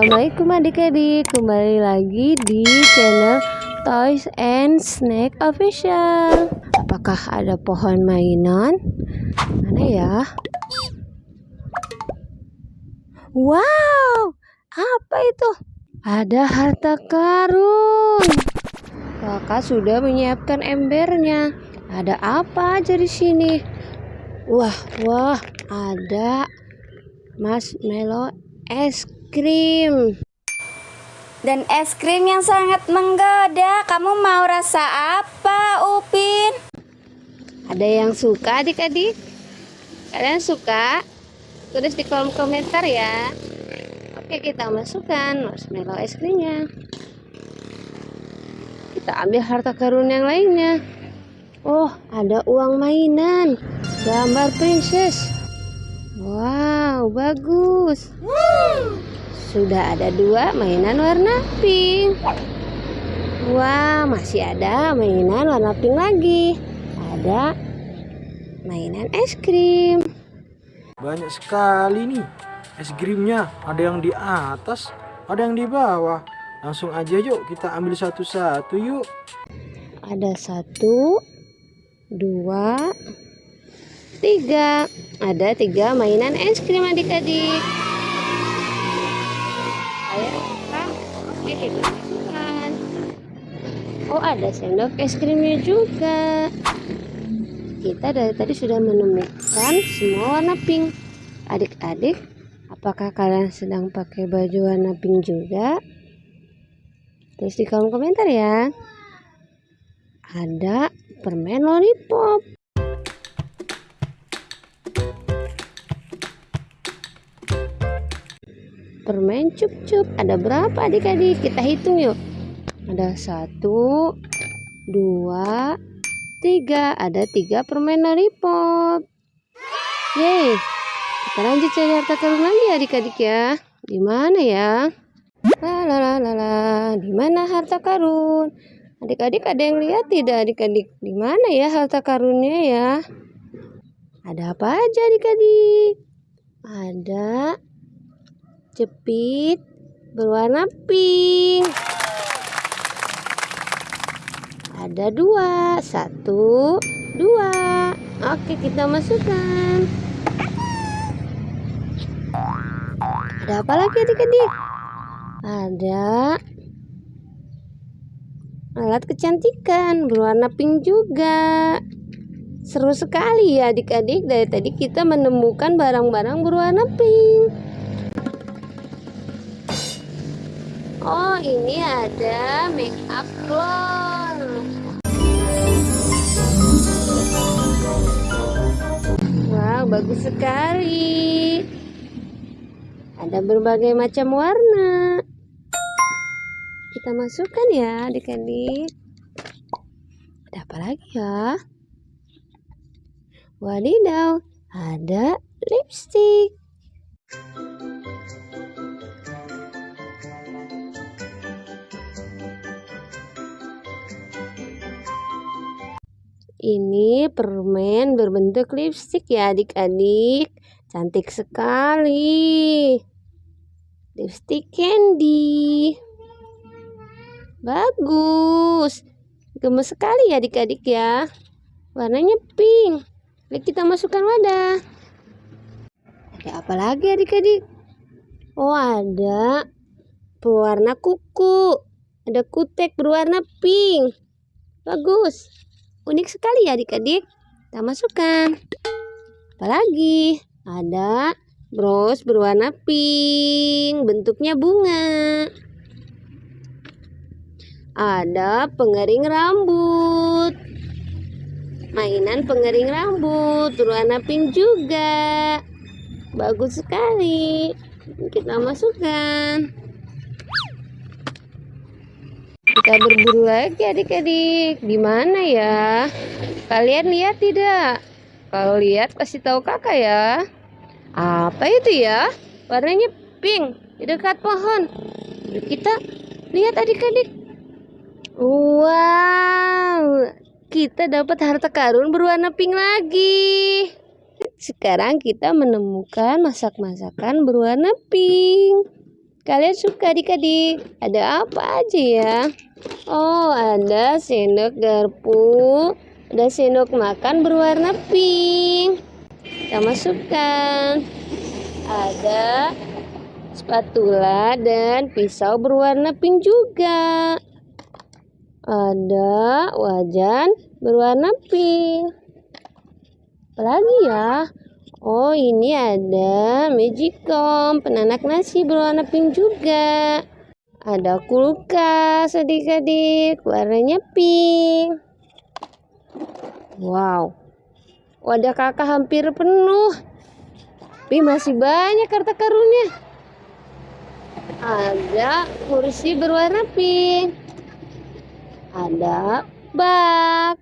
Assalamualaikum adik-adik Kembali lagi di channel Toys and Snack Official Apakah ada pohon mainan? Mana ya? Wow Apa itu? Ada harta karun Kakak sudah menyiapkan embernya Ada apa aja di sini? Wah, wah, ada marshmallow es krim. Dan es krim yang sangat menggoda. Kamu mau rasa apa, Upin? Ada yang suka adik-adik? Kalian suka? Tulis di kolom komentar ya. Oke, kita masukkan marshmallow es krimnya. Kita ambil harta karun yang lainnya. Oh, ada uang mainan. Gambar princess. Wow, bagus. Sudah ada dua mainan warna pink. Wah, masih ada mainan warna pink lagi. Ada mainan es krim. Banyak sekali nih es krimnya. Ada yang di atas, ada yang di bawah. Langsung aja yuk kita ambil satu-satu yuk. Ada satu, dua, tiga. Ada tiga mainan es krim adik-adik. Masukkan. Oh ada sendok es krimnya juga. Kita dari tadi sudah menemukan semua warna pink. Adik-adik, apakah kalian sedang pakai baju warna pink juga? Tulis di kolom komentar ya. Ada permen lollipop. Permen cup-cup. Ada berapa adik-adik? Kita hitung yuk. Ada satu, dua, tiga. Ada tiga permen lollipop. Yeay. Kita lanjut cari harta karun lagi adik-adik ya. Di mana ya? La la. Di mana harta karun? Adik-adik ada yang lihat tidak adik-adik? Di mana ya harta karunnya ya? Ada apa aja adik-adik? Ada jepit berwarna pink. Ada dua, satu, dua. Oke, kita masukkan. Ada apa lagi adik-adik? Ada alat kecantikan berwarna pink juga. Seru sekali ya adik-adik. Dari tadi kita menemukan barang-barang berwarna pink. Oh, ini ada make up clone. Wow, bagus sekali. Ada berbagai macam warna. Kita masukkan ya adik-adik. Ada apa lagi ya? Wadidaw, ada lipstick. Ini permen berbentuk lipstick ya adik-adik. Cantik sekali. Lipstick candy. Bagus. Gemes sekali ya adik-adik ya. Warnanya pink. Baik kita masukkan wadah. Ada apa lagi adik-adik? Oh ada pewarna kuku. Ada kutek berwarna pink. Bagus. Unik sekali ya adik-adik. Kita masukkan. Apalagi? Ada bros berwarna pink. Bentuknya bunga. Ada pengering rambut. Mainan pengering rambut berwarna pink juga. Bagus sekali. Kita masukkan. Kita berburu lagi adik-adik. Di mana ya? Kalian lihat tidak? Kalau lihat kasih tahu kakak ya. Apa itu ya? Warnanya pink di dekat pohon. Kita lihat adik-adik. Wow, kita dapat harta karun berwarna pink lagi. Sekarang kita menemukan masak-masakan berwarna pink. Kalian suka adik-adik? Ada apa aja ya? Oh, ada sendok garpu, ada sendok makan berwarna pink. Kita masukkan. Ada spatula dan pisau berwarna pink juga. Ada wajan berwarna pink. Apalagi ya? Oh, ini ada magicom penanak nasi berwarna pink juga. Ada kulkas adik-adik, warnanya pink. Wow, wadah kakak hampir penuh. Tapi masih banyak harta karunnya. Ada kursi berwarna pink. Ada bak.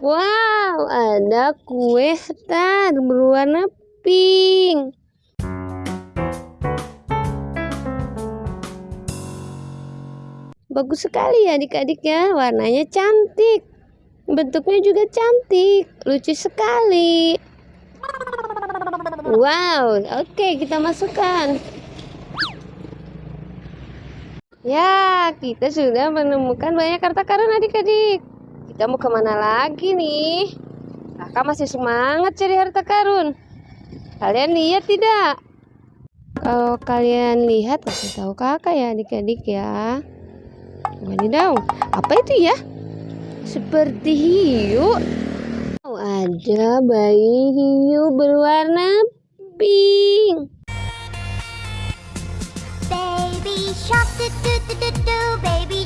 Wow, ada kue star berwarna pink. Bagus sekali ya adik-adik ya, warnanya cantik. Bentuknya juga cantik, lucu sekali. Wow, oke kita masukkan. Ya, kita sudah menemukan banyak harta karun adik-adik. Kita mau ke mana lagi nih? Kakak masih semangat cari harta karun. Kalian lihat tidak? Kalau kalian lihat, kasih tahu kakak ya adik-adik ya. Wadidaw, apa itu ya? Seperti hiu. Oh, ada bayi hiu berwarna pink. Baby shark do do do do baby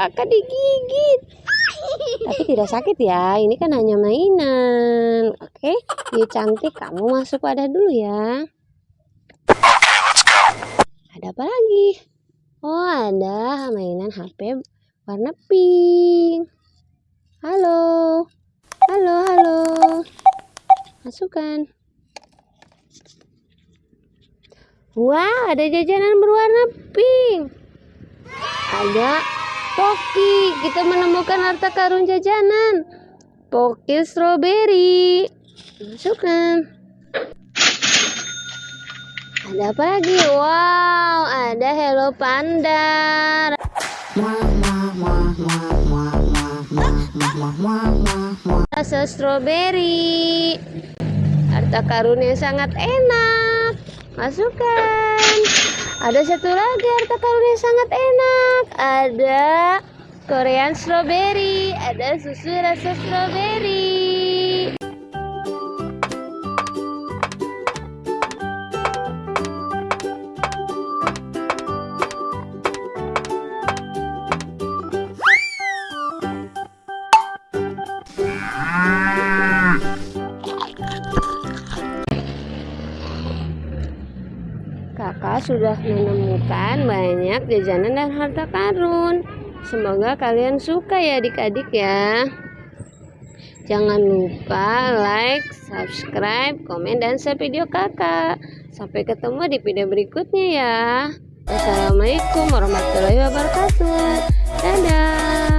Kakak digigit. Tapi tidak sakit ya, ini kan hanya mainan. Oke, hiu cantik, kamu masuk wadah dulu ya. Ada apa lagi? Oh, ada mainan HP warna pink. Halo. Halo, halo. Masukkan. Wah, ada jajanan berwarna pink. Ada Poki. Kita menemukan harta karun jajanan. Poki strawberry. Masukkan. Ada apa lagi? Wow, ada Hello Panda. Rasa strawberry. Harta karun yang sangat enak. Masukkan. Ada satu lagi harta karun yang sangat enak. Ada Korean strawberry. Ada susu rasa strawberry. Sudah menemukan banyak jajanan dan harta karun. Semoga kalian suka ya adik-adik ya. Jangan lupa like, subscribe, komen, dan share video kakak. Sampai ketemu di video berikutnya ya. Wassalamualaikum warahmatullahi wabarakatuh. Dadah.